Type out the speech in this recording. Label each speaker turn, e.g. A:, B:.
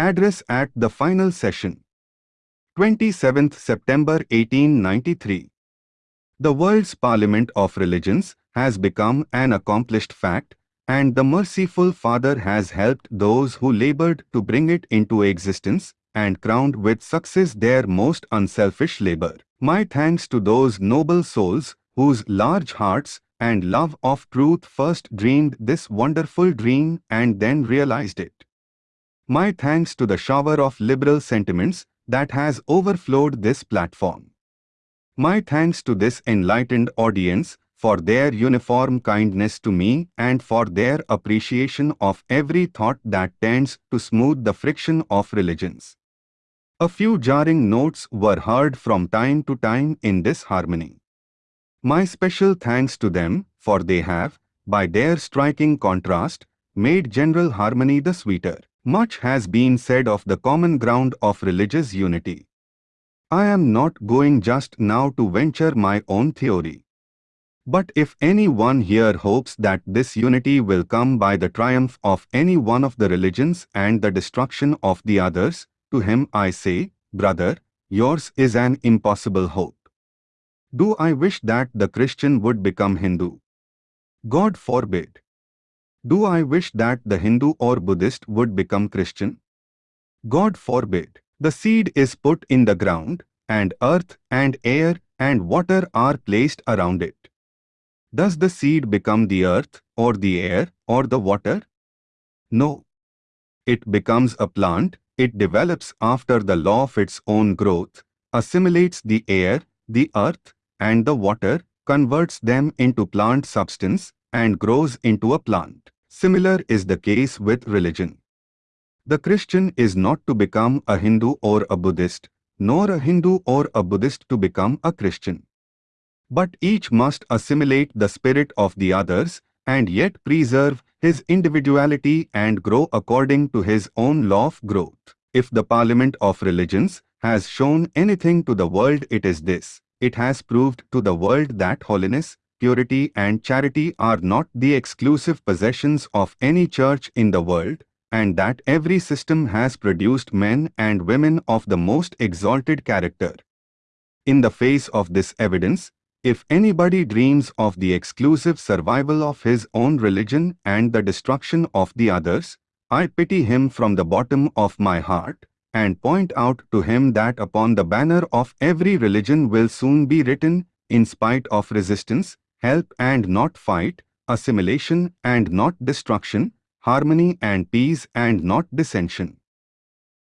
A: Address at the final session. 27th September 1893. The world's parliament of religions has become an accomplished fact, and the merciful Father has helped those who labored to bring it into existence and crowned with success their most unselfish labor. My thanks to those noble souls whose large hearts and love of truth first dreamed this wonderful dream and then realized it. My thanks to the shower of liberal sentiments that has overflowed this platform. My thanks to this enlightened audience for their uniform kindness to me and for their appreciation of every thought that tends to smooth the friction of religions. A few jarring notes were heard from time to time in this harmony. My special thanks to them, for they have, by their striking contrast, made general harmony the sweeter. Much has been said of the common ground of religious unity. I am not going just now to venture my own theory. But if any one here hopes that this unity will come by the triumph of any one of the religions and the destruction of the others, to him I say, brother, yours is an impossible hope. Do I wish that the Christian would become Hindu? God forbid. Do I wish that the Hindu or Buddhist would become Christian? God forbid. The seed is put in the ground, and earth and air and water are placed around it. Does the seed become the earth, or the air, or the water? No. It becomes a plant, it develops after the law of its own growth, assimilates the air, the earth, and the water, converts them into plant substance, and grows into a plant. Similar is the case with religion. The Christian is not to become a Hindu or a Buddhist, nor a Hindu or a Buddhist to become a Christian. But each must assimilate the spirit of the others and yet preserve his individuality and grow according to his own law of growth. If the Parliament of Religions has shown anything to the world it is this. It has proved to the world that holiness, purity and charity are not the exclusive possessions of any church in the world, and that every system has produced men and women of the most exalted character. In the face of this evidence, if anybody dreams of the exclusive survival of his own religion and the destruction of the others, I pity him from the bottom of my heart and point out to him that upon the banner of every religion will soon be written, in spite of resistance, help and not fight, assimilation and not destruction, harmony and peace and not dissension.